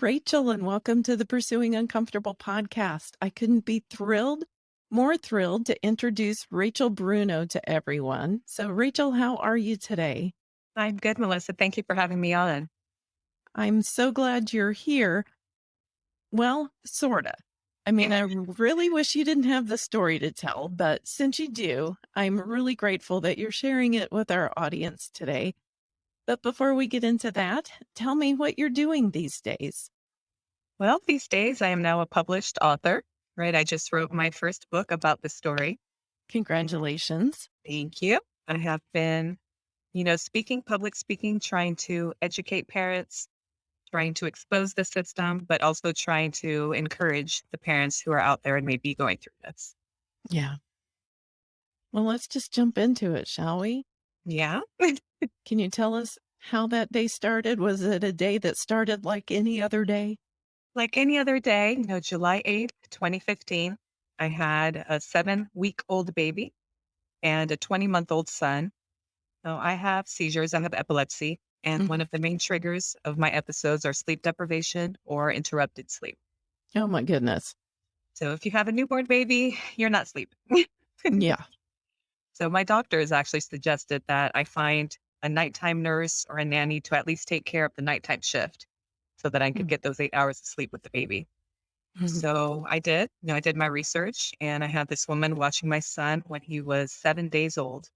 Rachel, and welcome to the Pursuing Uncomfortable podcast. I couldn't be thrilled, more thrilled to introduce Rachel Bruno to everyone. So, Rachel, how are you today? I'm good, Melissa. Thank you for having me on. I'm so glad you're here. Well, sorta. I mean, I really wish you didn't have the story to tell, but since you do, I'm really grateful that you're sharing it with our audience today. But before we get into that, tell me what you're doing these days. Well, these days I am now a published author, right? I just wrote my first book about the story. Congratulations. Thank you. I have been, you know, speaking, public speaking, trying to educate parents, trying to expose the system, but also trying to encourage the parents who are out there and may be going through this. Yeah. Well, let's just jump into it, shall we? Yeah. Can you tell us how that day started? Was it a day that started like any other day? like any other day, you know, July 8th, 2015, I had a seven week old baby and a 20 month old son. So I have seizures, I have epilepsy. And Mm. one of the main triggers of my episodes are sleep deprivation or interrupted sleep. Oh my goodness. So if you have a newborn baby, you're not sleeping. Yeah. So my doctor has actually suggested that I find a nighttime nurse or a nanny to at least take care of the nighttime shift so that I could Mm. get those eight hours of sleep with the baby. Mhm. So I did, you know, I did my research and I had this woman watching my son when he was seven days old.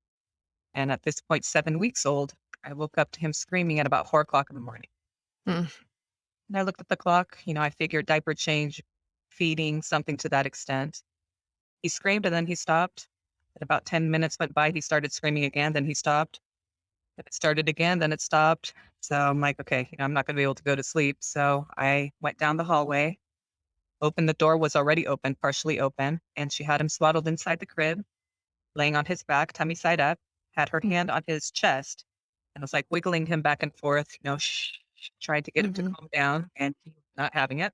And at this point, seven weeks old, I woke up to him screaming at about four o'clock in the morning. Mm. And I looked at the clock, you know, I figured diaper change, feeding, something to that extent. He screamed and then he stopped. And about 10 minutes went by, he started screaming again, then he stopped. Then it started again, then it stopped. So I'm like, okay, you know, I'm not going to be able to go to sleep. So I went down the hallway, opened the door, was already open, partially open, and she had him swaddled inside the crib, laying on his back, tummy side up, had her Mm. hand on his chest, and was like wiggling him back and forth, you know, shh, shh, tried to get him to Mhm. calm down, and he was not having it.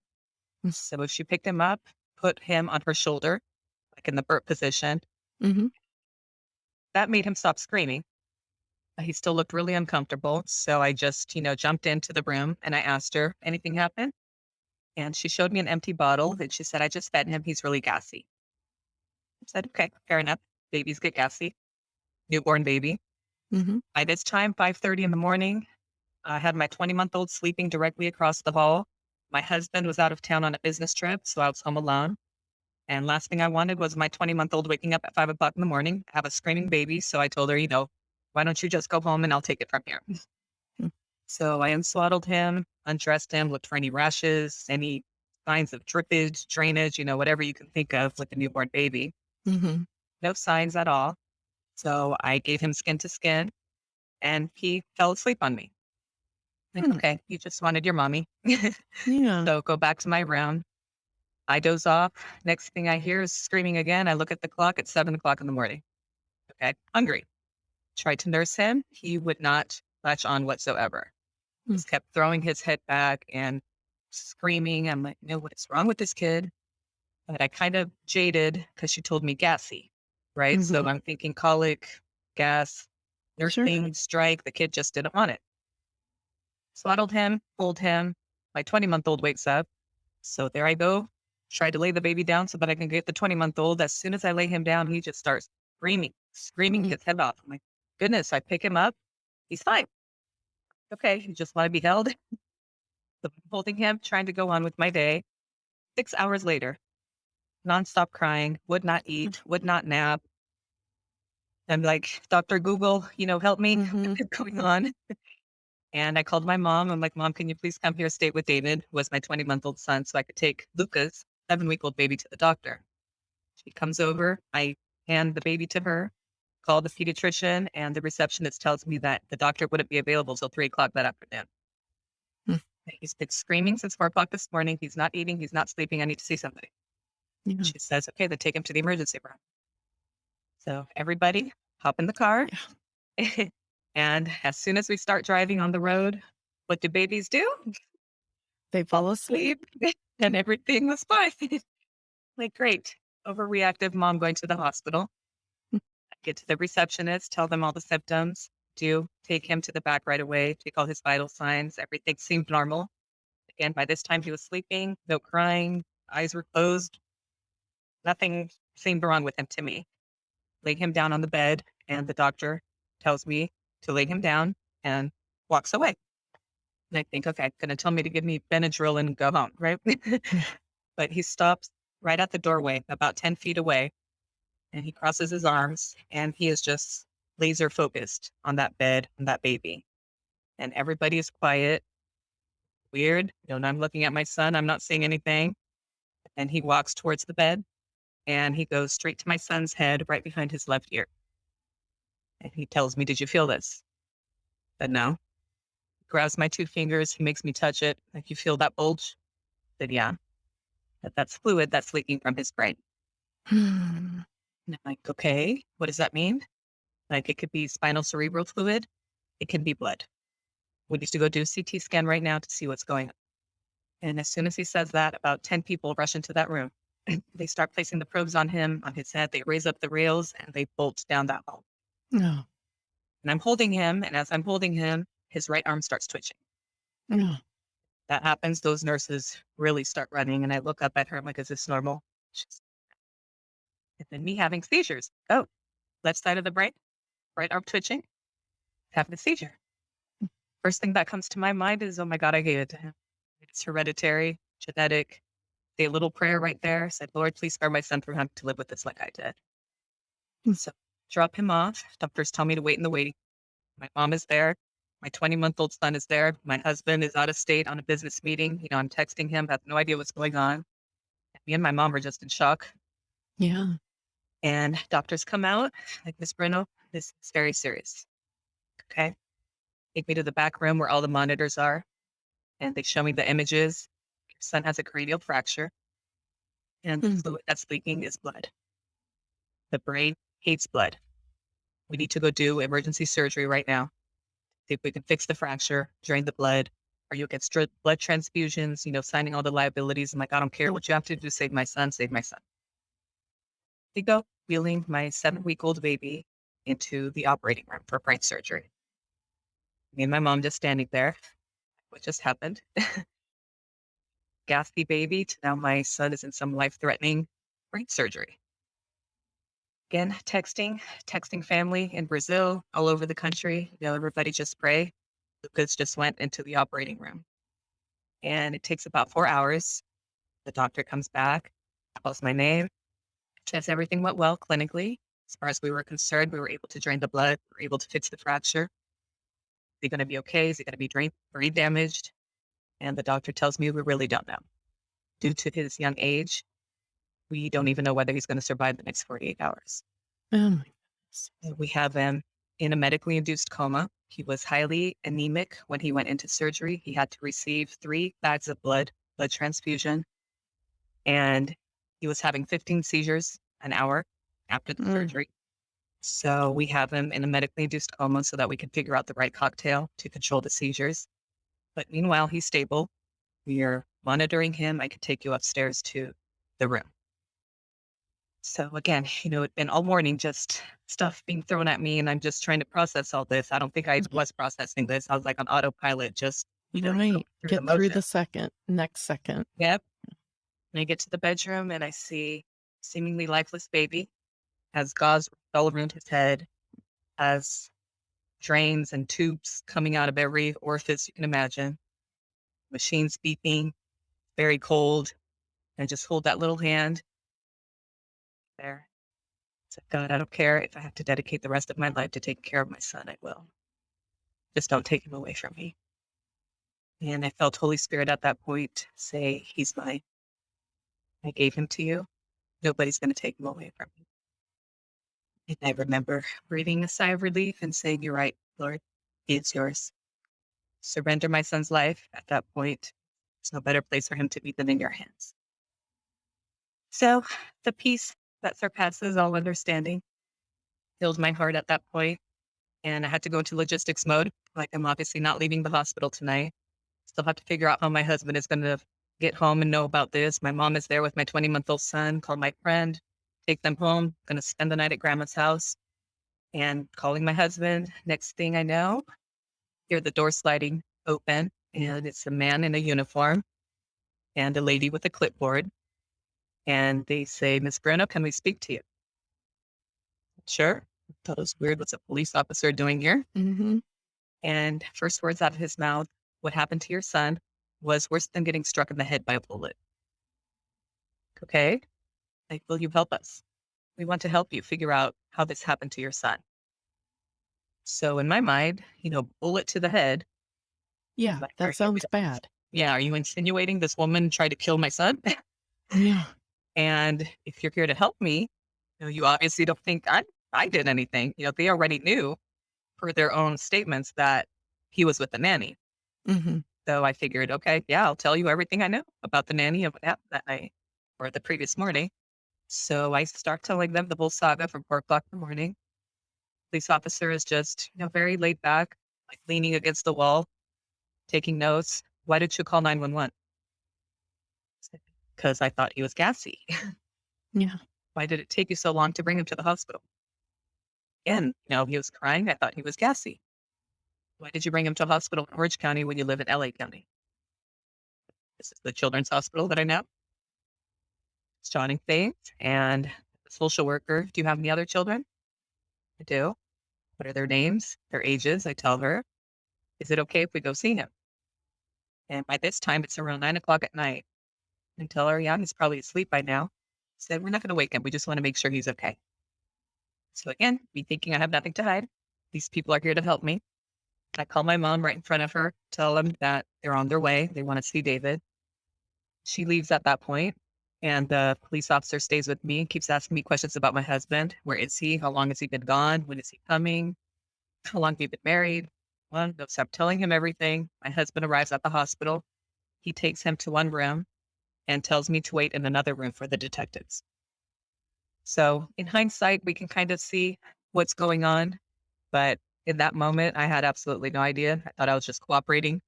Mm. So she picked him up, put him on her shoulder, like in the burp position. Hmm That made him stop screaming. Uh, He still looked really uncomfortable. So I just, you know, jumped into the room and I asked her, anything happened? And she showed me an empty bottle and she said, I just fed him. He's really gassy. I said, okay, fair enough. Babies get gassy. Newborn baby. hmm By this time, 5.30 in the morning, I had my 20 month old sleeping directly across the hall. My husband was out of town on a business trip, so I was home alone. And last thing I wanted was my 20 month old waking up at five o'clock in the morning, I have a screaming baby. So I told her, you know, why don't you just go home and I'll take it from here. Mm. So I unswaddled him, undressed him, looked for any rashes, any signs of drippage, drainage, you know, whatever you can think of with a newborn baby. hmm No signs at all. So I gave him skin to skin and he fell asleep on me. Like, Hmm. okay, you just wanted your mommy. Yeah. so go back to my room. I doze off. Next thing I hear is screaming again. I look at the clock. It's seven o'clock in the morning. Okay, hungry. Tried to nurse him. He would not latch on whatsoever. Hmm. Just kept throwing his head back and screaming. I'm like, no, what is wrong with this kid? But I kind of jaded because she told me gassy, right? So Mhm. I'm thinking colic, gas, Sure. nursing, strike. The kid just didn't want it. Swaddled him, pulled him. My 20 month old wakes up. So there I go. Tried to lay the baby down so that I can get the 20 month old. As soon as I lay him down, he just starts screaming, screaming Mhm. his head off. I'm like, goodness, I pick him up. He's fine. Okay. You just want to be held. So I'm holding him, trying to go on with my day. Six hours later, nonstop crying, would not eat, would not nap. I'm like, Dr. Google, you know, help me. Mhm. What's going on? And I called my mom. I'm like, Mom, can you please come here, stay with David, who was my 20 month old son, so I could take Lucas seven week old baby to the doctor. She comes over. I hand the baby to her, call the pediatrician, and the receptionist tells me that the doctor wouldn't be available till three o'clock that afternoon. Hmm. He's been screaming since four o'clock this morning. He's not eating. He's not sleeping. I need to see somebody. Yeah. She says, okay, then take him to the emergency room. So everybody hop in the car. and as soon as we start driving on the road, what do babies do? They fall asleep. And everything was fine. like, great. Overreactive mom going to the hospital. I get to the receptionist, tell them all the symptoms, do take him to the back right away, take all his vital signs. Everything seemed normal. Again, by this time he was sleeping, no crying, eyes were closed. Nothing seemed wrong with him to me. Lay him down on the bed, and the doctor tells me to lay him down and walks away. And I think, okay, going to tell me to give me Benadryl and go home, right? but he stops right at the doorway, about 10 feet away, and he crosses his arms and he is just laser focused on that bed and that baby. And everybody is quiet. Weird. You know, I'm looking at my son, I'm not seeing anything. And he walks towards the bed and he goes straight to my son's head right behind his left ear. And he tells me, Did you feel this? But no. Grabs my two fingers, he makes me touch it. Like, you feel that bulge? I said, Yeah. That that's fluid that's leaking from his brain. Hmm. And I'm like, okay, what does that mean? Like it could be spinal cerebral fluid, it can be blood. We need to go do a CT scan right now to see what's going on. And as soon as he says that, about 10 people rush into that room. they start placing the probes on him, on his head. They raise up the rails and they bolt down that hole. No. And I'm holding him. And as I'm holding him, his right arm starts twitching. No. That happens. Those nurses really start running. And I look up at her. I'm like, is this normal? She's, and then me having seizures. Oh, left side of the brain, right arm twitching, having a seizure. Mm. First thing that comes to my mind is, oh my God, I gave it to him. It's hereditary, genetic. Say a little prayer right there. Said, Lord, please spare my son from having to live with this like I did. And so drop him off. Doctors tell me to wait in the waiting. My mom is there. My 20 month old son is there. My husband is out of state on a business meeting. You know, I'm texting him, have no idea what's going on. Me and my mom are just in shock. Yeah. And doctors come out, like, Miss Bruno, this is very serious. Okay. Take me to the back room where all the monitors are. And they show me the images. Your son has a cranial fracture. And the Mm. fluid that's leaking is blood. The brain hates blood. We need to go do emergency surgery right now. See if we can fix the fracture, drain the blood, or you'll get str- blood transfusions, you know, signing all the liabilities. I'm like, I don't care what you have to do save my son, save my son. They go wheeling my seven week old baby into the operating room for brain surgery. Me and my mom just standing there. What just happened? Gaspy baby to now my son is in some life threatening brain surgery. Again, texting, texting family in Brazil, all over the country. You know, everybody just pray. Lucas just went into the operating room. And it takes about four hours. The doctor comes back, calls my name, says everything went well clinically. As far as we were concerned, we were able to drain the blood, we were able to fix the fracture. Is he going to be okay? Is he going to be drain, brain damaged? And the doctor tells me we really don't know. Due to his young age, we don't even know whether he's going to survive the next 48 hours. Oh my goodness. We have him in a medically induced coma. He was highly anemic when he went into surgery. He had to receive three bags of blood, blood transfusion, and he was having 15 seizures an hour after the Mm. surgery. So we have him in a medically induced coma so that we can figure out the right cocktail to control the seizures. But meanwhile, he's stable. We are monitoring him. I can take you upstairs to the room. So again, you know, it's been all morning just stuff being thrown at me, and I'm just trying to process all this. I don't think I Mhm. was processing this. I was like on autopilot, just you know, Right. through Get the through the second, next second. Yep. And I get to the bedroom and I see seemingly lifeless baby, has gauze all around his head, has drains and tubes coming out of every orifice you can imagine, machines beeping, very cold. And I just hold that little hand there. Said, God, I don't care if I have to dedicate the rest of my life to taking care of my son, I will. Just don't take him away from me. And I felt Holy Spirit at that point say, He's mine. I gave him to you. Nobody's going to take him away from me. And I remember breathing a sigh of relief and saying, You're right, Lord. He is yours. Surrender my son's life. At that point, there's no better place for him to be than in your hands. So the peace that surpasses all understanding filled my heart at that point, And I had to go into logistics mode. Like, I'm obviously not leaving the hospital tonight. Still have to figure out how my husband is going to get home and know about this. My mom is there with my 20 month old son. Call my friend, take them home. Going to spend the night at grandma's house and calling my husband. Next thing I know, hear the door sliding open and it's a man in a uniform and a lady with a clipboard. And they say, Miss Bruno, can we speak to you? Sure. Thought it was weird. What's a police officer doing here? hmm And first words out of his mouth, what happened to your son was worse than getting struck in the head by a bullet. Okay. Like, will you help us? We want to help you figure out how this happened to your son. So in my mind, you know, bullet to the head. Yeah, that sounds bad. Yeah. Are you insinuating this woman tried to kill my son? Yeah. And if you're here to help me, you know, you obviously don't think I, I did anything. You know, they already knew per their own statements that he was with the nanny. hmm So I figured, okay, yeah, I'll tell you everything I know about the nanny and what happened that night or the previous morning. So I start telling them the whole saga from four o'clock in the morning. Police officer is just, you know, very laid back, like leaning against the wall, taking notes. Why did you call 911? Because I thought he was gassy. Yeah. Why did it take you so long to bring him to the hospital? Again, you know, he was crying. I thought he was gassy. Why did you bring him to a hospital in Orange County when you live in LA County? This is the children's hospital that I know. It's jotting things. And the social worker, do you have any other children? I do. What are their names, their ages? I tell her. Is it okay if we go see him? And by this time, it's around nine o'clock at night. I tell her, yeah, he's probably asleep by now. Said, we're not going to wake him. We just want to make sure he's okay. So again, me thinking I have nothing to hide. These people are here to help me. I call my mom right in front of her, tell them that they're on their way. They want to see David. She leaves at that point, and the police officer stays with me, and keeps asking me questions about my husband. Where is he? How long has he been gone? When is he coming? How long have you been married? Well, so I'm telling him everything. My husband arrives at the hospital. He takes him to one room and tells me to wait in another room for the detectives. So, in hindsight, we can kind of see what's going on. But in that moment, I had absolutely no idea. I thought I was just cooperating.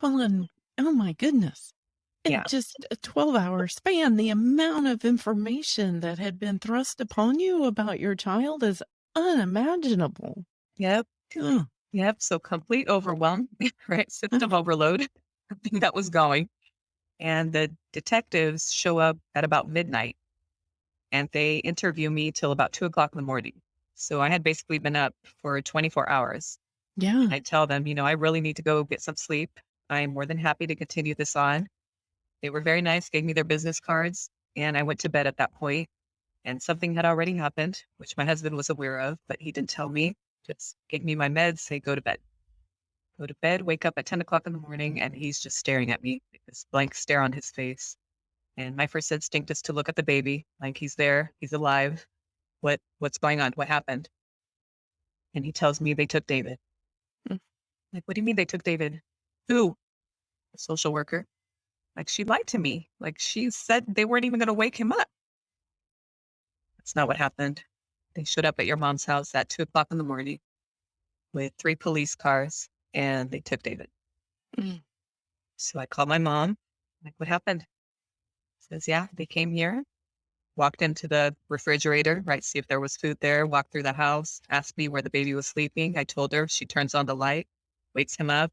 Well, and oh my goodness. In Yeah. just a 12 hour span, the amount of information that had been thrust upon you about your child is unimaginable. Yep. Yep. So, complete overwhelm, right? System overload. I think that was going. And the detectives show up at about midnight and they interview me till about two o'clock in the morning. So, I had basically been up for 24 hours. Yeah. I tell them, you know, I really need to go get some sleep. I'm more than happy to continue this on. They were very nice, gave me their business cards, and I went to bed at that point. And something had already happened, which my husband was aware of, but he didn't tell me. Just gave me my meds, say, go to bed. Go to bed, wake up at 10 o'clock in the morning, and he's just staring at me, this blank stare on his face. And my first instinct is to look at the baby, like he's there, he's alive. What what's going on? What happened? And he tells me they took David. Mm. Like, what do you mean they took David? Who? A social worker. Like, she lied to me. Like, she said they weren't even going to wake him up. That's not what happened. They showed up at your mom's house at two o'clock in the morning with three police cars and they took David. Mm. So I called my mom. Like, what happened? Says, yeah, they came here, walked into the refrigerator, right? See if there was food there, walked through the house, asked me where the baby was sleeping. I told her, she turns on the light, wakes him up,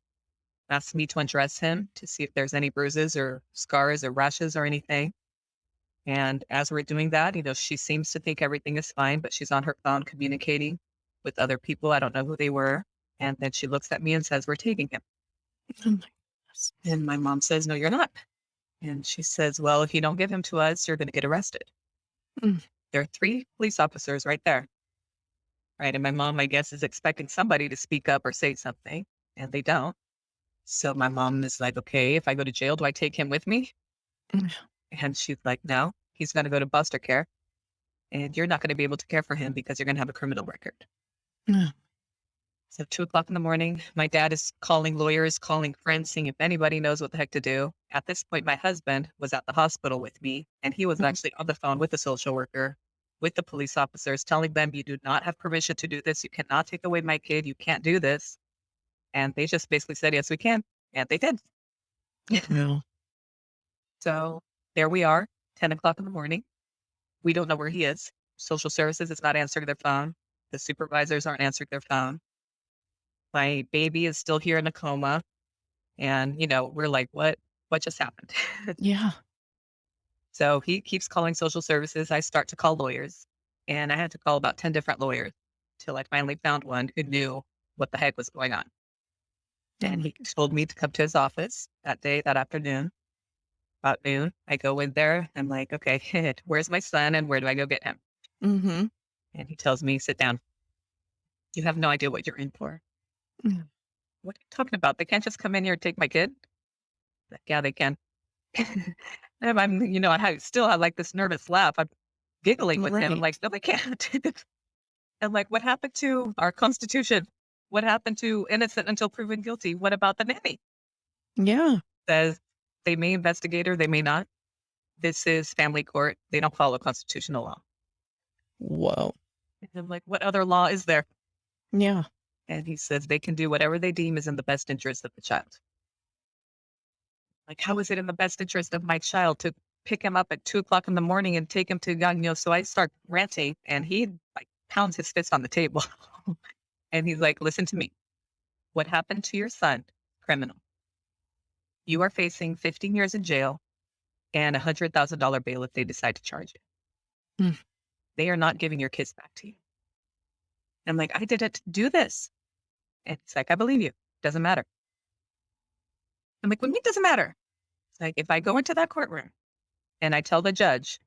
asks me to undress him to see if there's any bruises or scars or rashes or anything. And as we're doing that, you know, she seems to think everything is fine, but she's on her phone communicating with other people. I don't know who they were. And then she looks at me and says, We're taking him. Oh my. And my mom says, No, you're not. And she says, Well, if you don't give him to us, you're going to get arrested. Mm. There are three police officers right there. Right. And my mom, I guess, is expecting somebody to speak up or say something, and they don't. So my mom is like, Okay, if I go to jail, do I take him with me? Mm. And she's like, No, he's going to go to foster care. And you're not going to be able to care for him because you're going to have a criminal record. Yeah. So two o'clock in the morning, my dad is calling lawyers, calling friends, seeing if anybody knows what the heck to do. At this point, my husband was at the hospital with me, and he was Mhm. actually on the phone with the social worker, with the police officers, telling them, "You do not have permission to do this. You cannot take away my kid. You can't do this." And they just basically said, "Yes, we can," and they did. So there we are, ten o'clock in the morning. We don't know where he is. Social services is not answering their phone. The supervisors aren't answering their phone. My baby is still here in a coma. And, you know, we're like, what, what just happened? Yeah. so he keeps calling social services. I start to call lawyers and I had to call about 10 different lawyers till I finally found one who knew what the heck was going on. And he told me to come to his office that day, that afternoon, about noon. I go in there. I'm like, okay, where's my son and where do I go get him? Mhm. And he tells me, sit down. You have no idea what you're in for. Mm. What are you talking about? They can't just come in here and take my kid? Like, yeah, they can. and I'm, you know, I have, still have like this nervous laugh. I'm giggling with him. I'm like, no, they can't. I'm like, what happened to our constitution? What happened to innocent until proven guilty? What about the nanny? Yeah. Says they may investigate her, they may not. This is family court. They don't follow constitutional law. Whoa. And I'm like, what other law is there? Yeah. And he says they can do whatever they deem is in the best interest of the child. Like, how is it in the best interest of my child to pick him up at two o'clock in the morning and take him to know? So I start ranting and he like pounds his fist on the table. and he's like, listen to me. What happened to your son? Criminal. You are facing 15 years in jail and a hundred thousand dollar bail if they decide to charge you. Mm. They are not giving your kids back to you. I'm like, I didn't do this. It's like, I believe you. Doesn't matter. I'm like, what do you mean doesn't matter? It's like, if I go into that courtroom and I tell the judge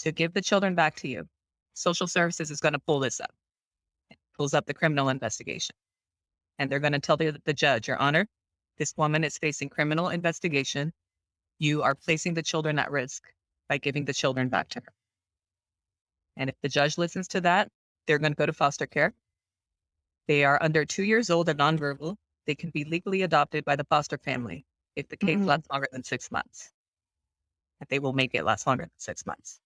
to give the children back to you, social services is going to pull this up. It pulls up the criminal investigation. And they're going to tell the, the judge, Your Honor, this woman is facing criminal investigation. You are placing the children at risk by giving the children back to her. And if the judge listens to that, they're going to go to foster care. They are under two years old and nonverbal. They can be legally adopted by the foster family if the case Mhm. lasts longer than six months. And they will make it last longer than six months.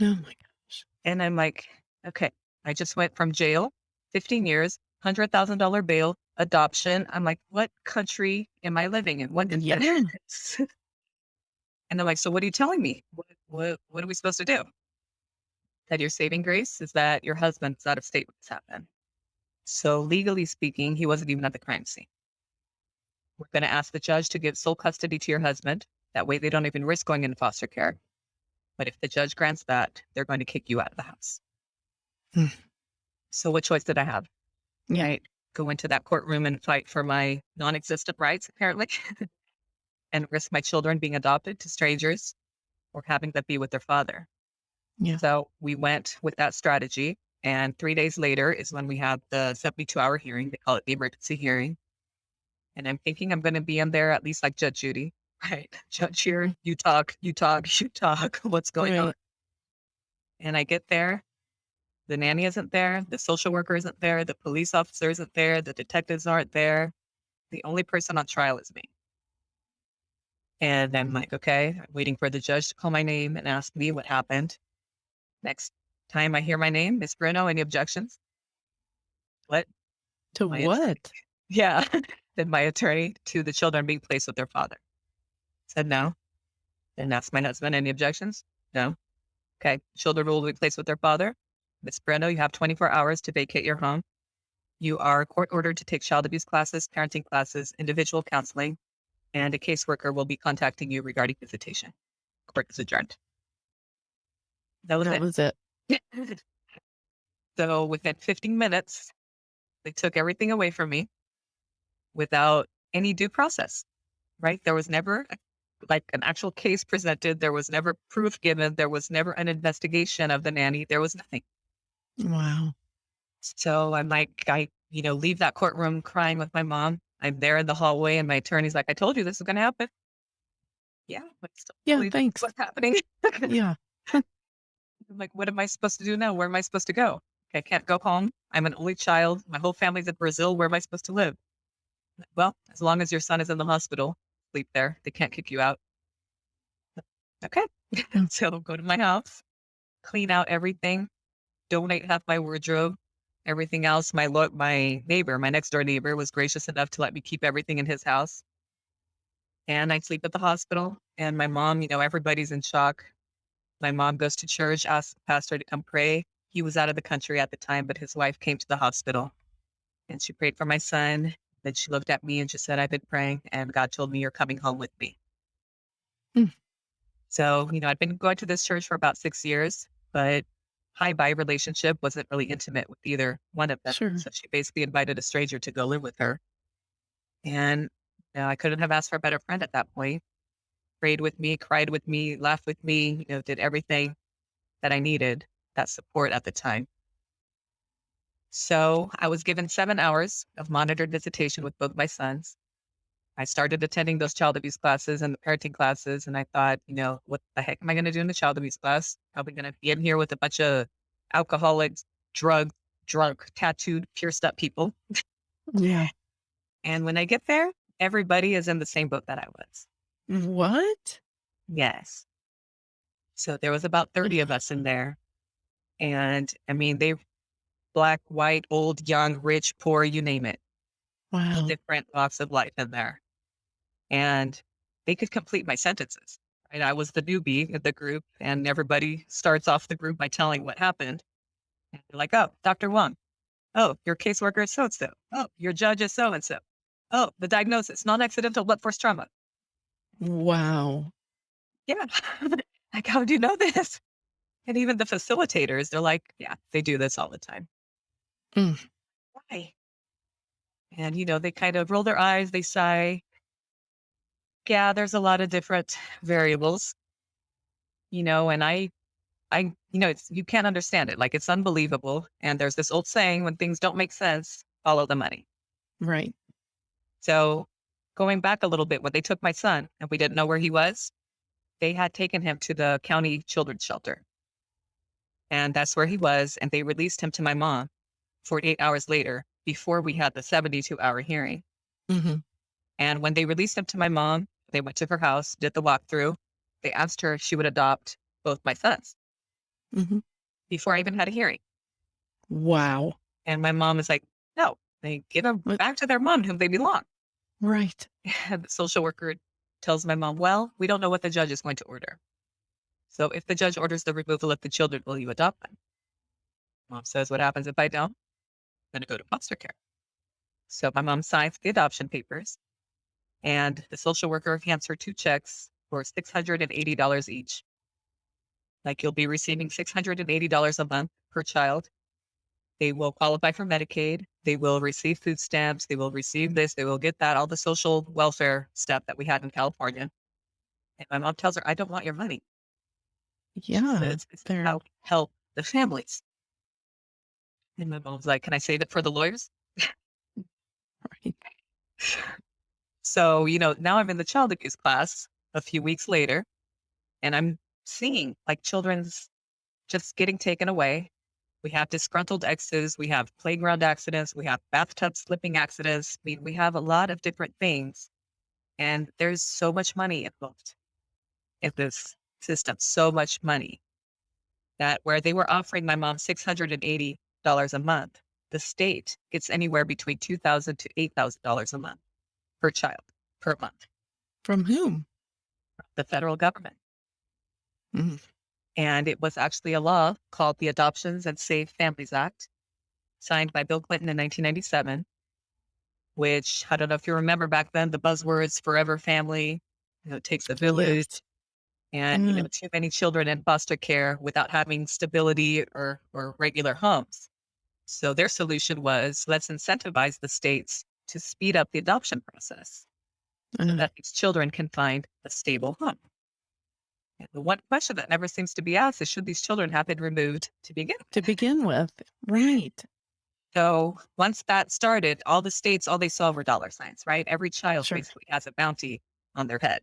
Oh my gosh. And I'm like, okay, I just went from jail, 15 years, $100,000 bail, adoption. I'm like, what country am I living in? What is this? and they're like, so what are you telling me? What, what, what are we supposed to do? That your saving grace is that your husband's out of state What's this happened. So legally speaking, he wasn't even at the crime scene. We're going to ask the judge to give sole custody to your husband. That way they don't even risk going into foster care. But if the judge grants that, they're going to kick you out of the house. Hmm. So what choice did I have? Right? Go into that courtroom and fight for my non-existent rights, apparently, and risk my children being adopted to strangers or having them be with their father. Yeah. So we went with that strategy. And three days later is when we have the 72 hour hearing. They call it the emergency hearing. And I'm thinking I'm going to be in there at least like Judge Judy, right? Judge here, you talk, you talk, you talk. What's going on? And I get there. The nanny isn't there. The social worker isn't there. The police officer isn't there. The detectives aren't there. The only person on trial is me. And I'm mm-hmm. like, okay, I'm waiting for the judge to call my name and ask me what happened. Next time I hear my name, Miss Bruno, any objections? What? To My what? Yeah. then my attorney to the children being placed with their father. Said no. Then asked my husband, any objections? No. Okay. Children will be placed with their father. Miss Bruno, you have 24 hours to vacate your home. You are court ordered to take child abuse classes, parenting classes, individual counseling, and a caseworker will be contacting you regarding visitation. Court is adjourned. That was That it. was it. so within 15 minutes, they took everything away from me without any due process, right? There was never like an actual case presented. There was never proof given. There was never an investigation of the nanny. There was nothing. Wow. So I'm like, I, you know, leave that courtroom crying with my mom. I'm there in the hallway and my attorney's like, I told you this was going to happen. Yeah. But still Yeah, thanks. What's happening? Yeah. I'm like, what am I supposed to do now? Where am I supposed to go? I can't go home. I'm an only child. My whole family's in Brazil. Where am I supposed to live? Well, as long as your son is in the hospital, sleep there. They can't kick you out. Okay. So go to my house, clean out everything, donate half my wardrobe, everything else. My lo- my neighbor, my next door neighbor, was gracious enough to let me keep everything in his house. And I sleep at the hospital. And my mom, you know, everybody's in shock. My mom goes to church, asks the pastor to come pray. He was out of the country at the time, but his wife came to the hospital and she prayed for my son. Then she looked at me and she said, I've been praying and God told me you're coming home with me. Mm. So, you know, I'd been going to this church for about six years, but high by relationship wasn't really intimate with either one of them. Sure. So she basically invited a stranger to go live with her. And you know, I couldn't have asked for a better friend at that point. Prayed with me, cried with me, laughed with me, you know, did everything that I needed, that support at the time. So I was given seven hours of monitored visitation with both my sons. I started attending those child abuse classes and the parenting classes. And I thought, you know, what the heck am I going to do in the child abuse class? Probably going to be in here with a bunch of alcoholics, drug, drunk, tattooed, pierced up people. Yeah. And when I get there, everybody is in the same boat that I was. What? Yes. So there was about 30 of us in there. And I mean, they black, white, old, young, rich, poor, you name it, Wow. different walks of life in there. And they could complete my sentences. Right? I was the newbie in the group, and everybody starts off the group by telling what happened. And they're like, oh, Dr. Wong. Oh, your caseworker is so and so. Oh, your judge is so and so. Oh, the diagnosis, non accidental blunt force trauma. Wow. Yeah. like, how do you know this? And even the facilitators, they're like, yeah, they do this all the time. Mm. Why? And, you know, they kind of roll their eyes, they sigh. Yeah, there's a lot of different variables, you know, and I, I, you know, it's, you can't understand it. Like, it's unbelievable. And there's this old saying when things don't make sense, follow the money. Right. So going back a little bit, when they took my son and we didn't know where he was, they had taken him to the county children's shelter. And that's where he was. And they released him to my mom 48 hours later before we had the 72 hour hearing. hmm And when they released him to my mom, they went to her house, did the walkthrough. They asked her if she would adopt both my sons hmm before I even had a hearing. Wow. And my mom is like, no, they give them back to their mom whom they belong. Right. And the social worker tells my mom, well, we don't know what the judge is going to order. So if the judge orders the removal of the children, will you adopt them? Mom says, what happens if I don't? I'm going to go to foster care. So my mom signs the adoption papers and the social worker hands her two checks for $680 each. Like you'll be receiving $680 a month per child. They will qualify for Medicaid. They will receive food stamps. They will receive this. They will get that, all the social welfare stuff that we had in California. And my mom tells her, I don't want your money. Yeah. says, it's they're- help the families. And my mom's like, Can I save it for the lawyers? Right. So, you know, now I'm in the child abuse class a few weeks later, and I'm seeing like children's just getting taken away. We have disgruntled exes, we have playground accidents, we have bathtub slipping accidents. I mean, we have a lot of different things. And there's so much money involved in this system, so much money that where they were offering my mom $680 a month, the state gets anywhere between 2,000 to $8,000 a month per child per month, From whom? the federal government. Mhm. And it was actually a law called the Adoptions and Safe Families Act, signed by Bill Clinton in 1997, which I don't know if you remember back then, the buzzwords forever family, you know, it takes a village, and you know, too many children in foster care without having stability or, or regular homes. So their solution was let's incentivize the states to speed up the adoption process. so Uh, that these children can find a stable home. And the one question that never seems to be asked is should these children have been removed to begin with? to begin with. Right. So once that started, all the states, all they saw were dollar signs, right? Every child Sure. basically has a bounty on their head.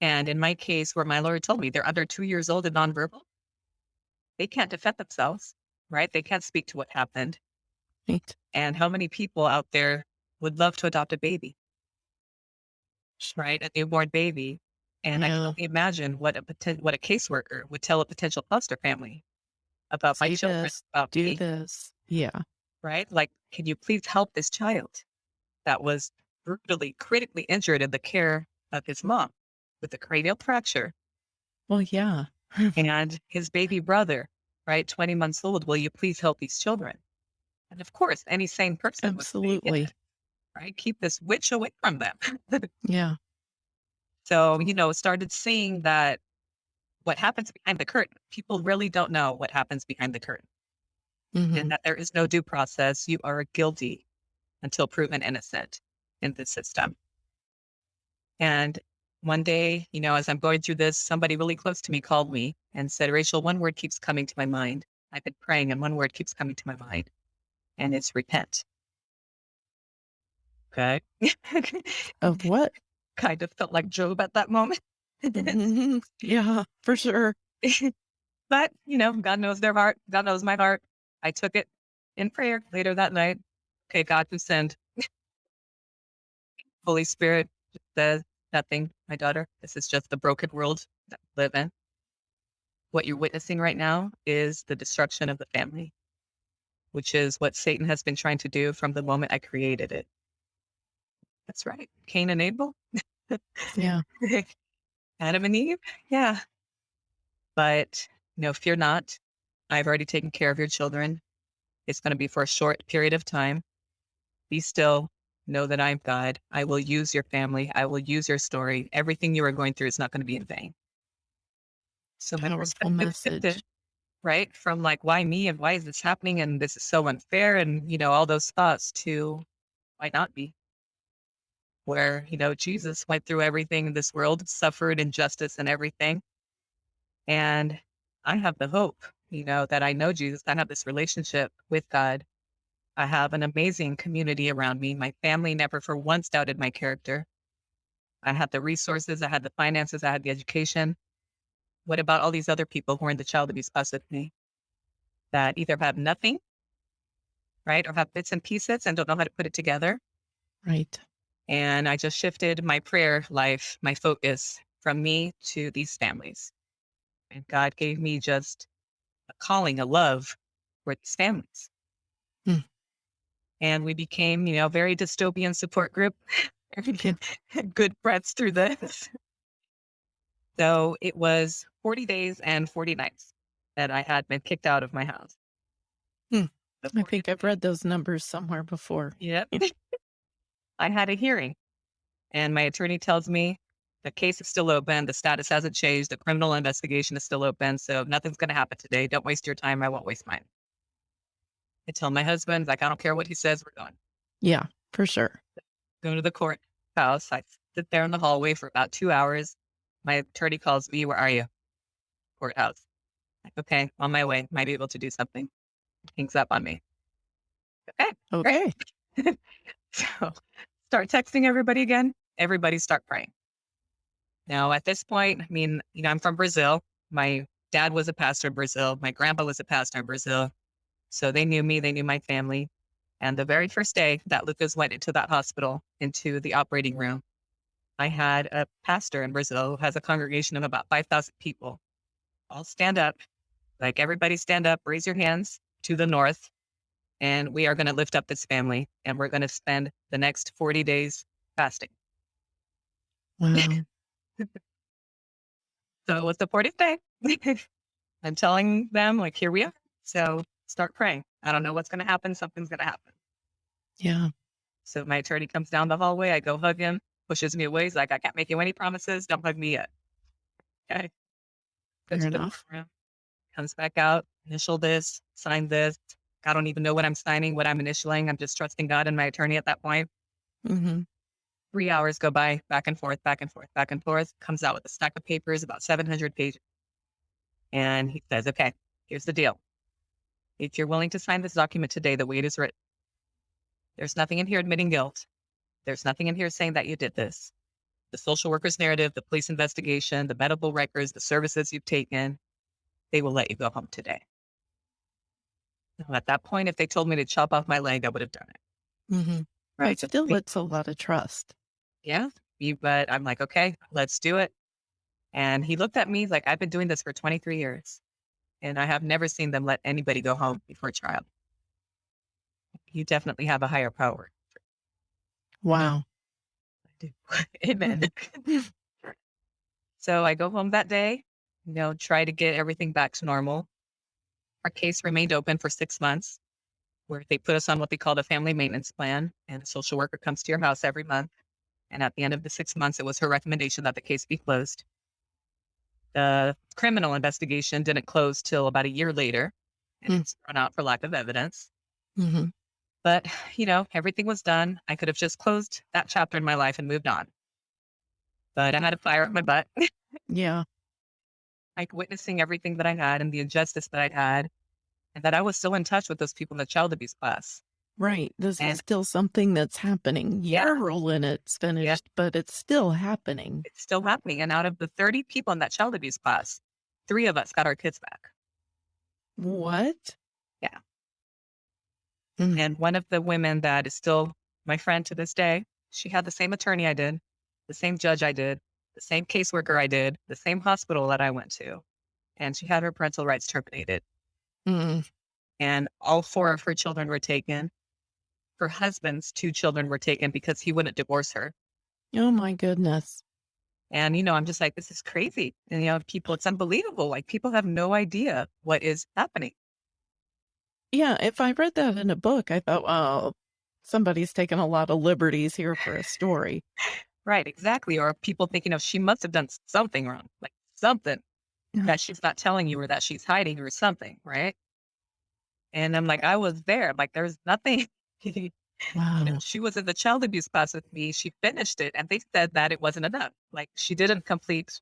And in my case, where my lawyer told me they're under two years old and nonverbal, they can't defend themselves, right? They can't speak to what happened. Right. And how many people out there would love to adopt a baby, right? A newborn baby. And I can only imagine what a poten- what a caseworker would tell a potential foster family about my children, this, about Do me, this. Yeah. right? Like, can you please help this child that was brutally, critically injured in the care of his mom with a cranial fracture Well, yeah. and his baby brother, right, 20 months old? Will you please help these children? And of course, any sane person would say, Absolutely. Right? Keep this witch away from them. Yeah. So, you know, started seeing that what happens behind the curtain, people really don't know what happens behind the curtain and Mhm. that there is no due process. You are guilty until proven innocent in this system. And one day, you know, as I'm going through this, somebody really close to me called me and said, Rachel, one word keeps coming to my mind. I've been praying and one word keeps coming to my mind, and it's repent. Okay. Of what? Kind of felt like Job at that moment. Mhm. Yeah, for sure. but, you know, God knows their heart. God knows my heart. I took it in prayer later that night. Okay, God who sent Holy Spirit says nothing, my daughter. This is just the broken world that we live in. What you're witnessing right now is the destruction of the family, which is what Satan has been trying to do from the moment I created it. That's right. Cain and Abel, Yeah. Adam and Eve. Yeah. But, you know, fear not. I've already taken care of your children. It's going to be for a short period of time. Be still. Know that I'm God. I will use your family. I will use your story. Everything you are going through is not going to be in vain. So my Powerful message. right? From like, why me and why is this happening? And this is so unfair. And, you know, all those thoughts to why not be? Where, you know, Jesus went through everything in this world, suffered injustice and everything. And I have the hope, you know, that I know Jesus. I have this relationship with God. I have an amazing community around me. My family never for once doubted my character. I had the resources, I had the finances, I had the education. What about all these other people who are in the child abuse bus with me that either have nothing, right, or have bits and pieces and don't know how to put it together? Right. And I just shifted my prayer life, my focus from me to these families. And God gave me just a calling, a love for these families. Hmm. And we became, you know, a very dystopian support group. Good friends through this. So it was 40 days and 40 nights that I had been kicked out of my house. Hmm. I think I've read those numbers somewhere before. Yep. I had a hearing, and my attorney tells me the case is still open. The status hasn't changed. The criminal investigation is still open. So nothing's going to happen today. Don't waste your time. I won't waste mine. I tell my husband, like, I don't care what he says. We're going. Yeah, for sure. Go to the court courthouse. I sit there in the hallway for about two hours. My attorney calls me. Where are you? Courthouse. Like, okay, on my way. Might be able to do something. Hangs up on me. Okay. Okay. So start texting everybody again. Everybody start praying. Now, at this point, I mean, you know, I'm from Brazil. My dad was a pastor in Brazil. My grandpa was a pastor in Brazil. So they knew me, they knew my family. And the very first day that Lucas went into that hospital, into the operating room, I had a pastor in Brazil who has a congregation of about 5,000 people. All stand up, like everybody stand up, raise your hands to the north, and we are going to lift up this family and we're going to spend the next 40 days fasting. Wow. So it was the 40th day. I'm telling them, like, here we are. So start praying. I don't know what's going to happen. Something's going to happen. Yeah. So my attorney comes down the hallway. I go hug him, pushes me away. He's like, I can't make you any promises. Don't hug me yet. Okay. Fair enough. Comes back out, initial this, sign this. I don't even know what I'm signing, what I'm initialing. I'm just trusting God and my attorney at that point. hmm Three hours go by, back and forth, back and forth, back and forth. Comes out with a stack of papers, about 700 pages. And he says, okay, here's the deal. If you're willing to sign this document today, the way it is written, there's nothing in here admitting guilt. There's nothing in here saying that you did this. The social worker's narrative, the police investigation, the medical records, the services you've taken, they will let you go home today. At that point, if they told me to chop off my leg, I would have done it. hmm Right. Still, it's a lot of trust. Yeah. But I'm like, okay, let's do it. And he looked at me like, I've been doing this for 23 years and I have never seen them let anybody go home before trial. You definitely have a higher power. Wow. I do. Amen. so I go home that day, you know, try to get everything back to normal. Our case remained open for six months. where they put us on what they called a family maintenance plan. And a social worker comes to your house every month. And at the end of the six months, it was her recommendation that the case be closed. The criminal investigation didn't close till about a year later, and Mm. it's thrown out for lack of evidence. Mhm. But, you know, everything was done. I could have just closed that chapter in my life and moved on. But I had a fire up my butt, Yeah. like witnessing everything that I had and the injustice that I'd had, and that I was still in touch with those people in the child abuse class. Right. This is still something that's happening. Yeah. Role in it's yeah, finished, but it's still happening. it's still happening. And out of the 30 people in that child abuse class, three of us got our kids back. What? Yeah. Mm. And one of the women that is still my friend to this day, she had the same attorney I did, the same judge I did, the same caseworker I did, the same hospital that I went to. And she had her parental rights terminated. Mm. And all four of her children were taken. Her husband's two children were taken because he wouldn't divorce her. Oh my goodness. And, you know, I'm just like, this is crazy. And, you know, people, it's unbelievable. Like, people have no idea what is happening. Yeah, if I read that in a book, I thought, well, somebody's taken a lot of liberties here for a story." Right, exactly. Or people thinking, oh, she must have done something wrong, like something. That she's not telling you or that she's hiding or something, right? And I'm like, I was there. Like, there's nothing. you know, Wow. she was in the child abuse class with me. She finished it, and they said that it wasn't enough. Like, she didn't complete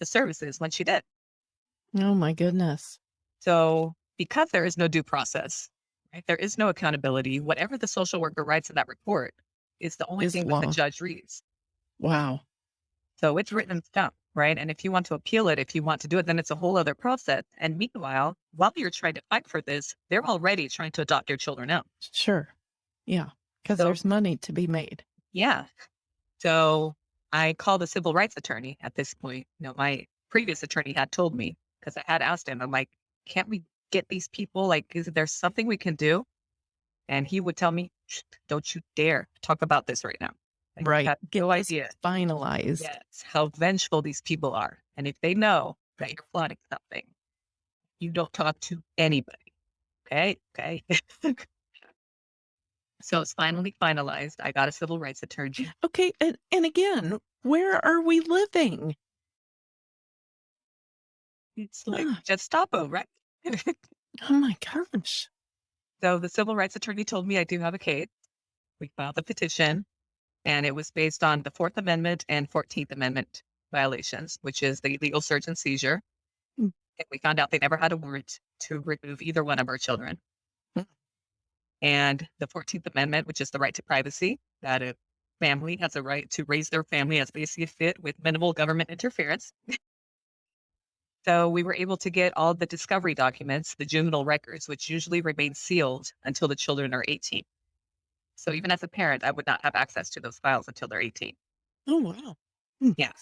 the services when she did. Oh my goodness. So, because there is no due process, right? There is no accountability. Whatever the social worker writes in that report is the only Is thing that the judge reads. Wow. So it's written in stone, right? And if you want to appeal it, if you want to do it, then it's a whole other process. And meanwhile, while you're trying to fight for this, they're already trying to adopt your children out. Sure. Yeah, because So, there's money to be made. yeah. So I called a civil rights attorney at this point. You know, my previous attorney had told me because I had asked him, I'm like, can't we get these people? Like, is there something we can do? And he would tell me, don't you dare talk about this right now. Like, Right. have Get no idea. finalized. Yes, how vengeful these people are. And if they know that you're plotting something, you don't talk to anybody. Okay. Okay. so it's finally finalized. I got a civil rights attorney. Okay, and, and again, where are we living? It's like Gestapo, right? oh my gosh. so the civil rights attorney told me I do have a case. We filed the petition, and it was based on the Fourth Amendment and Fourteenth Amendment violations, which is the illegal search and seizure. Mm, And we found out they never had a warrant to remove either one of our children. mm, and the 14th Amendment, which is the right to privacy, that a family has a right to raise their family as they see fit with minimal government interference. So we were able to get all the discovery documents, the juvenile records, which usually remain sealed until the children are 18. So even as a parent, I would not have access to those files until they're 18. Oh wow. Mm, Yeah.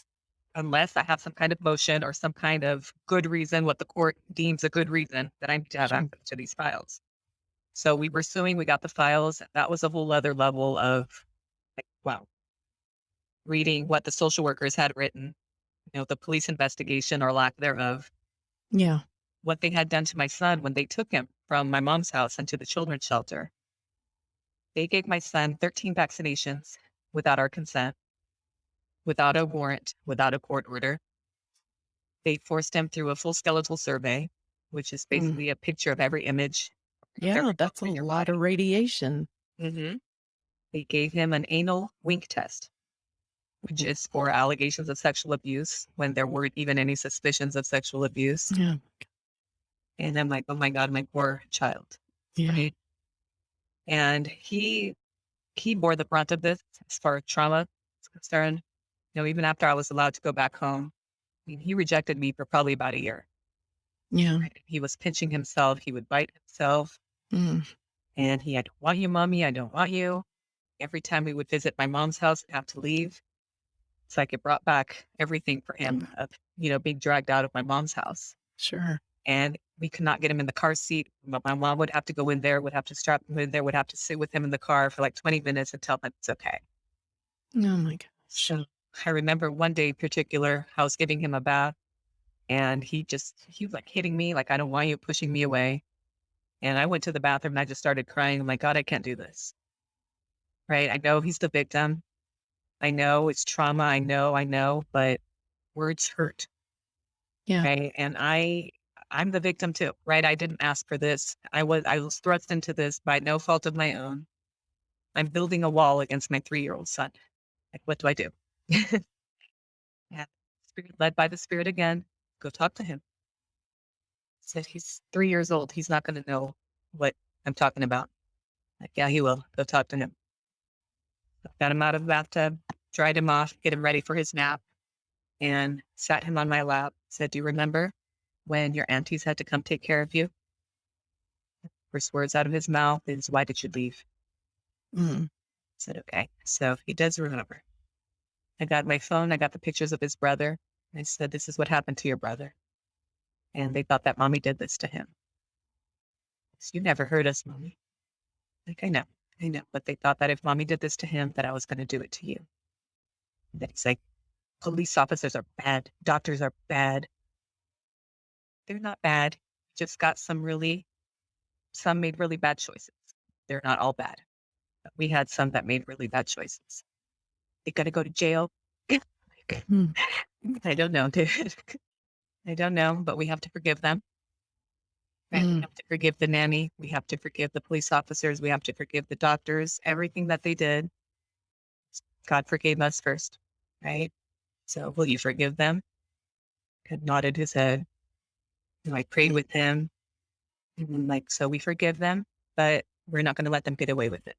Unless I have some kind of motion or some kind of good reason, what the court deems a good reason that I need to have access to these files. So we were suing, we got the files. That was a whole other level of like, wow, reading what the social workers had written, you know, the police investigation or lack thereof, Yeah. what they had done to my son when they took him from my mom's house into the children's shelter. They gave my son 13 vaccinations without our consent, without a warrant, without a court order. They forced him through a full skeletal survey, which is Mm, basically a picture of every image Yeah, every that's a lot of radiation. hmm They gave him an anal wink test, which is for allegations of sexual abuse when there weren't even any suspicions of sexual abuse. Yeah. And I'm like, oh my God, my poor child. Yeah. Right. And he he bore the brunt of this as far as trauma is concerned. You know, even after I was allowed to go back home, I mean, he rejected me for probably about a year. Yeah. He was pinching himself, he would bite himself, Mm, and he had, I don't want you, mommy, I don't want you. Every time we would visit my mom's house, I'd have to leave. It's like it brought back everything for him mm, of, you know, being dragged out of my mom's house. Sure. And we could not get him in the car seat. But my mom would have to go in there, would have to strap him in there, would have to sit with him in the car for like 20 minutes and tell him it's okay. Oh my gosh. So I remember one day in particular, I was giving him a bath and he just, he was like hitting me, like, I don't want you, pushing me away. And I went to the bathroom and I just started crying. I'm like, God, I can't do this. Right. I know he's the victim. I know it's trauma. I know, I know, but words hurt. Yeah. Right. And I, I'm the victim too, right? I didn't ask for this. I was, I was thrust into this by no fault of my own. I'm building a wall against my three year old son. Like, what do I do? yeah. Spirit led by the spirit again. Go talk to him. Said he's three years old. He's not going to know what I'm talking about. Like, yeah, he will. Go talk to him. Got him out of the bathtub, dried him off, get him ready for his nap, and sat him on my lap. Said, Do you remember when your aunties had to come take care of you? First words out of his mouth is, Why did you leave? Mm. said, Okay. So he does remember. I got my phone, I got the pictures of his brother. I said, This is what happened to your brother. And they thought that mommy did this to him. So you never heard us, mommy. Like, I know, I know. But they thought that if mommy did this to him, that I was going to do it to you. And then he's like, police officers are bad. Doctors are bad. They're not bad. Just got some really, some made really bad choices. They're not all bad. But we had some that made really bad choices. They got to go to jail. Hmm. I don't know, dude. I don't know, but we have to forgive them. Right? We Mm. have to forgive the nanny. We have to forgive the police officers. We have to forgive the doctors, everything that they did. God forgave us first, right? So will you forgive them? God nodded his head. I prayed with him. And like, so we forgive them, but we're not going to let them get away with it.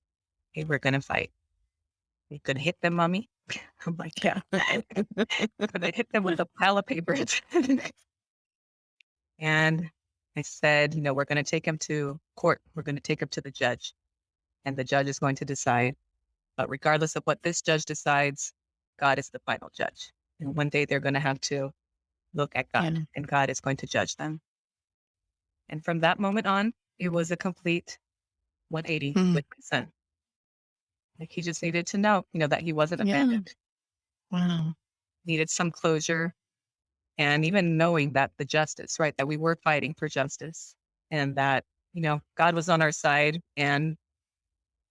Okay, we're going to fight. Going to hit them, mommy? I'm like, yeah. Going to hit them with a pile of papers. and I said, you know, we're going to take him to court. We're going to take him to the judge. And the judge is going to decide. But regardless of what this judge decides, God is the final judge. And one day they're going to have to look at God, Yeah. and God is going to judge them. And from that moment on, it was a complete 180 Mm. with my son. Like he just needed to know, you know, that he wasn't Yeah. abandoned, Wow. needed some closure. And even knowing that the justice, right, that we were fighting for justice and that, you know, God was on our side and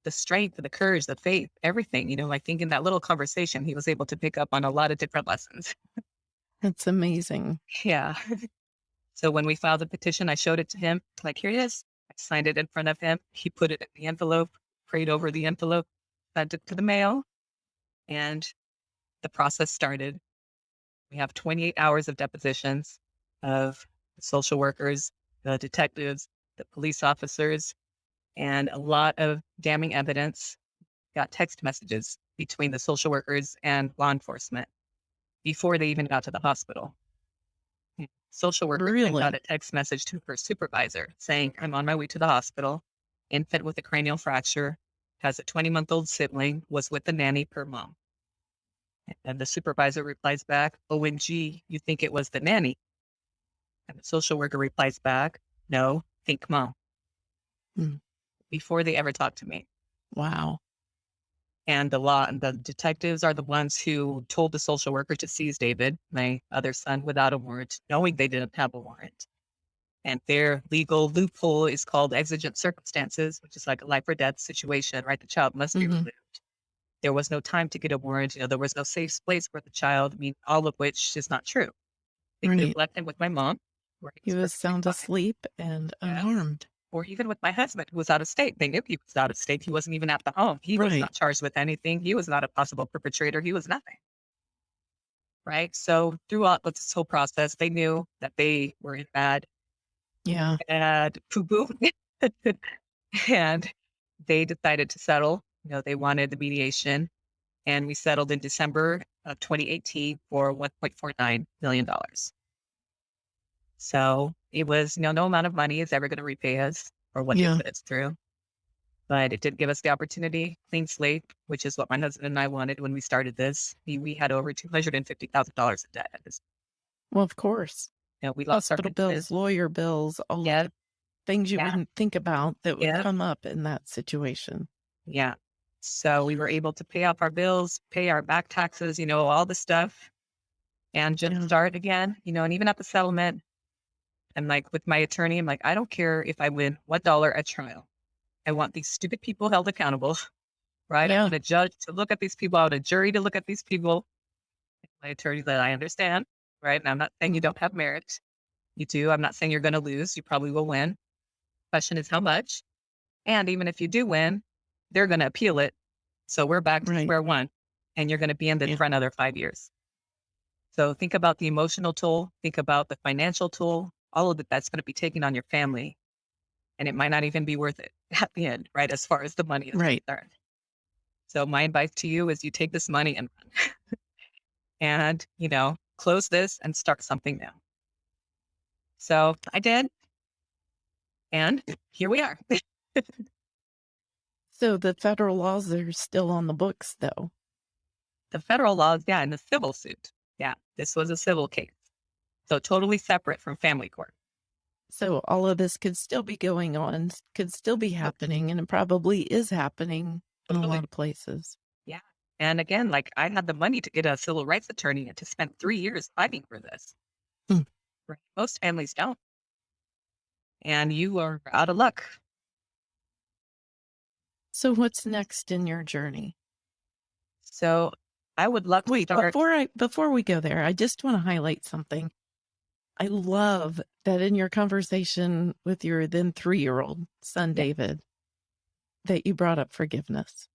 the strength, the courage, the faith, everything, you know, I think in that little conversation, he was able to pick up on a lot of different lessons. That's amazing. Yeah. so when we filed the petition, I showed it to him, like, here it is. I signed it in front of him. He put it in the envelope, prayed over the envelope, sent it to the mail, and the process started. We have 28 hours of depositions of social workers, the detectives, the police officers, and a lot of damning evidence. Got text messages between the social workers and law enforcement before they even got to the hospital. Social worker Really? out a text message to her supervisor saying, I'm on my way to the hospital. Infant with a cranial fracture, has a 20 month old sibling, was with the nanny per mom. And the supervisor replies back, OMG, you think it was the nanny? And the social worker replies back, No, think mom. Hmm. Before they ever talked to me. Wow. And the law and the detectives are the ones who told the social worker to seize David, my other son, without a warrant, knowing they didn't have a warrant. And their legal loophole is called exigent circumstances, which is like a life or death situation, right? The child must be Mhm. removed. There was no time to get a warrant. You know, there was no safe place for the child. I mean, all of which is not true. They Right. left him with my mom, He was sound fine, asleep and Yeah. unharmed. Or even with my husband, who was out of state. They knew he was out of state. He wasn't even at the home. He was not charged with anything. He was not a possible perpetrator. He was nothing. Right. So throughout this whole process, they knew that they were in bad, Yeah. bad poo poo. and they decided to settle. You know, they wanted the mediation. And we settled in December of 2018 for $1.49 million. So it was, you know, no amount of money is ever going to repay us or what Yeah. they put us through. But it did give us the opportunity, clean slate, which is what my husband and I wanted when we started this. We, we had over $250,000 in debt at this. Well, of course. You know, we lost our Hospital business. bills, lawyer bills, all Yeah. the things you Yeah. wouldn't think about that would Yeah. come up in that situation. Yeah. So we were able to pay off our bills, pay our back taxes, you know, all the stuff and just start again, you know, and even at the settlement, And like with my attorney, I'm like, I don't care if I win $1 at trial. I want these stupid people held accountable, right? I want a judge to look at these people, I want a jury to look at these people. My attorney said, I understand, right? And I'm not saying you don't have merit. You do. I'm not saying you're going to lose. You probably will win. Question is how much? And even if you do win, they're going to appeal it. So we're back to Right. square one and you're going to be in this Yeah. for another five years. So think about the emotional toll, think about the financial toll, all of it that's going to be taken on your family. And it might not even be worth it at the end, right? As far as the money is Right. concerned. So my advice to you is you take this money and run. and, you know, close this and start something new. So I did. And here we are. So the federal laws are still on the books, though. the federal laws, yeah, in the civil suit. Yeah, this was a civil case. So totally separate from family court. So all of this could still be going on, could still be happening, and it probably is happening in a lot of places. Yeah. And again, like I had the money to get a civil rights attorney and to spend three years fighting for this. Hmm. Right. Most families don't. And you are out of luck. So what's next in your journey? So I would love to Wait, start. before I before we go there, I just want to highlight something. I love that in your conversation with your then three-year-old son, David, that you brought up forgiveness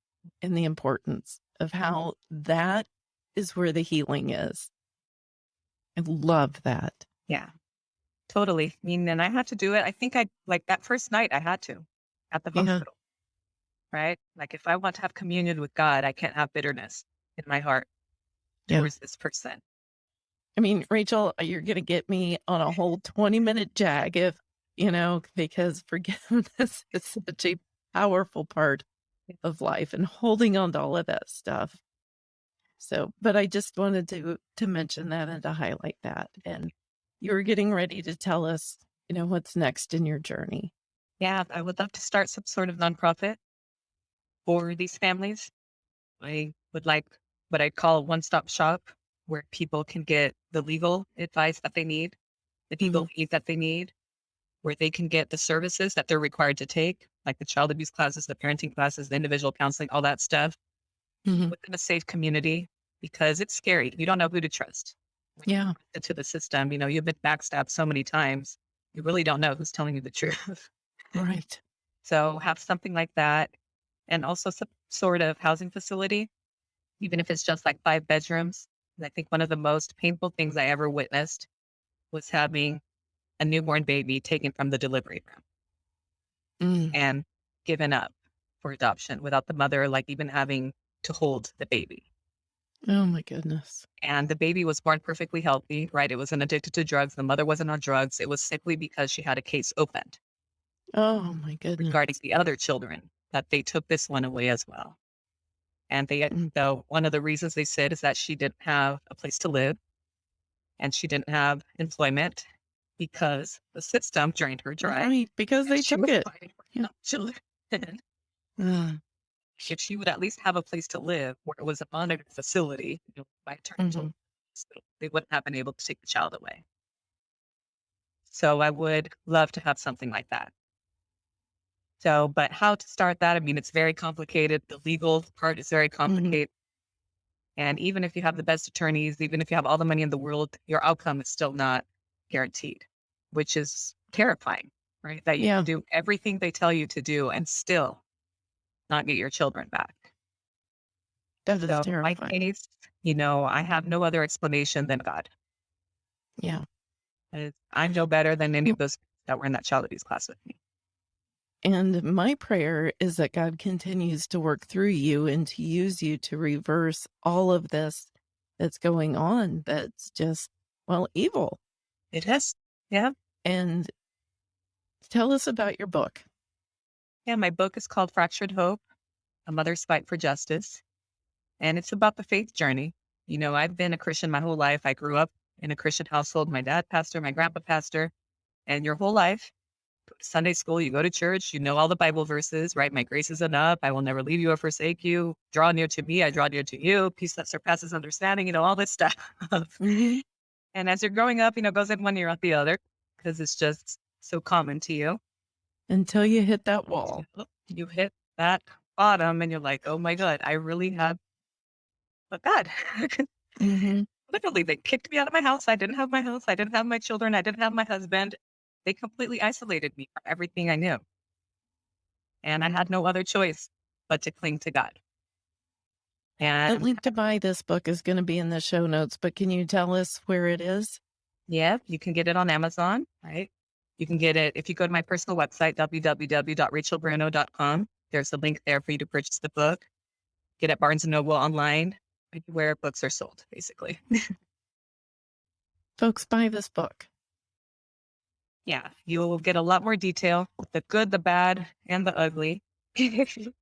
and the importance of mm-hmm. how that is where the healing is. I love that. Yeah, totally. I mean, and I had to do it. I think I like that first night I had to at the Yeah. hospital. Right. Like if I want to have communion with God, I can't have bitterness in my heart Yeah. towards this person. I mean, Rachel, uh, you're going to get me on a whole 20 minute jag if, you know, because forgiveness is such a powerful part of life and holding on to all of that stuff. So, but I just wanted to to mention that and to highlight that. And you're getting ready to tell us, you know, what's next in your journey. Yeah, I would love to start some sort of nonprofit for these families. I would like what I'd call a one stop shop where people can get the legal advice that they need, the legal aid that they need, where they can get the services that they're required to take, like the child abuse classes, the parenting classes, the individual counseling, all that stuff Mhm. within a safe community because it's scary. You don't know who to trust. When Yeah. Into the system, you know, you've been backstabbed so many times, you really don't know who's telling you the truth. Right. So have something like that. And also some sort of housing facility, even if it's just like five bedrooms. And I think one of the most painful things I ever witnessed was having a newborn baby taken from the delivery room Mm. and given up for adoption without the mother, like even having to hold the baby. Oh my goodness. And the baby was born perfectly healthy, right? It wasn't addicted to drugs. The mother wasn't on drugs. It was simply because she had a case opened. Oh my goodness. regarding the other children that they took this one away as well. And they, Mm. so one of the reasons they said is that she didn't have a place to live and she didn't have employment because the system drained her dry. Right, because they took it. fighting for Yeah. children. If she would at least have a place to live where it was a monitored facility, you know, by the hospital, they wouldn't have been able to take the child away. So I would love to have something like that. So, but how to start that? I mean, it's very complicated. The legal part is very mm-hmm. complicated. And even if you have the best attorneys, even if you have all the money in the world, your outcome is still not guaranteed, which is terrifying, right? That you Yeah. can do everything they tell you to do and still not get your children back. That is So my case, you know, I have no other explanation than God. Yeah. I'm no better than any of those that were in that child abuse class with me. And my prayer is that God continues to work through you and to use you to reverse all of this that's going on that's just, well, evil. It is. Yeah. And tell us about your book. Yeah. My book is called Fractured Hope A Mother's Fight for Justice. And it's about the faith journey. You know, I've been a Christian my whole life. I grew up in a Christian household. My dad, pastor, my grandpa, pastor. And your whole life, Sunday school, you go to church, you know all the Bible verses, right? My grace is enough. I will never leave you or forsake you. Draw near to me. I draw near to you. Peace that surpasses understanding, you know, all this stuff. Mhm. And as you're growing up, you know, goes in one ear out the other. because it's just so common to you. Until you hit that wall. You hit that bottom and you're like, oh my God, I really have but God. hmm Literally, they kicked me out of my house. I didn't have my house. I didn't have my children. I didn't have my husband. They completely isolated me from everything I knew. And I had no other choice but to cling to God. And the link to buy this book is going to be in the show notes, but can you tell us where it is? yeah, you can get it on Amazon, right? You can get it if you go to my personal website, www.rachelbruno.com. There's a link there for you to purchase the book. Get it Barnes and Noble online, where books are sold, basically. Folks, buy this book. Yeah, you will get a lot more detail, the good, the bad, and the ugly.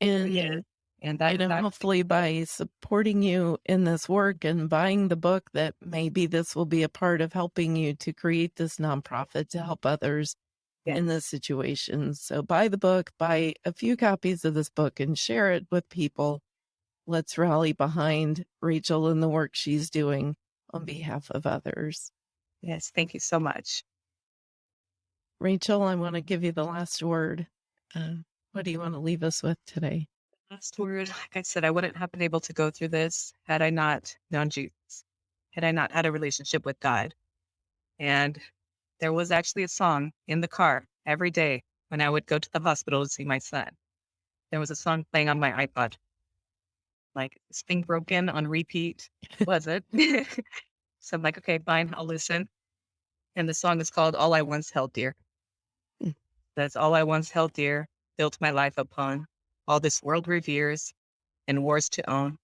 And yeah. And that, know that hopefully by supporting you in this work and buying the book that maybe this will be a part of helping you to create this nonprofit to help others Yeah. in this situation. So buy the book, buy a few copies of this book and share it with people. Let's rally behind Rachel and the work she's doing on behalf of others. Yes, thank you so much. Rachel, I want to give you the last word. Uh, what do you want to leave us with today? Last word, like I said, I wouldn't have been able to go through this had I not known Jesus, had I not had a relationship with God. And there was actually a song in the car every day when I would go to the hospital to see my son. There was a song playing on my iPod. Like thing broken on repeat. Was it? so I'm like, okay, fine, I'll listen. And the song is called All I Once Held Dear. Mm. That's all I once held dear, built my life upon. All this world reveres and wars to own.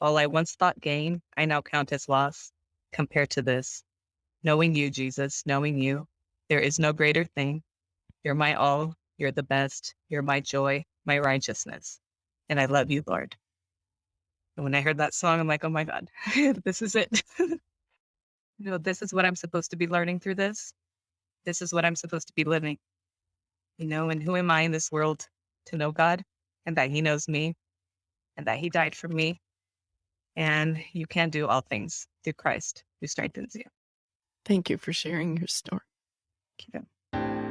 All I once thought gain, I now count as loss. Compared to this, knowing you, Jesus, knowing you, there is no greater thing. You're my all, you're the best, you're my joy, my righteousness. And I love you, Lord. And when I heard that song, I'm like, oh my God, this is it. you know, this is what I'm supposed to be learning through this. This is what I'm supposed to be living. You know, and who am I in this world to know God and that He knows me and that He died for me? And you can do all things through Christ who strengthens you. Thank you for sharing your story. Thank you.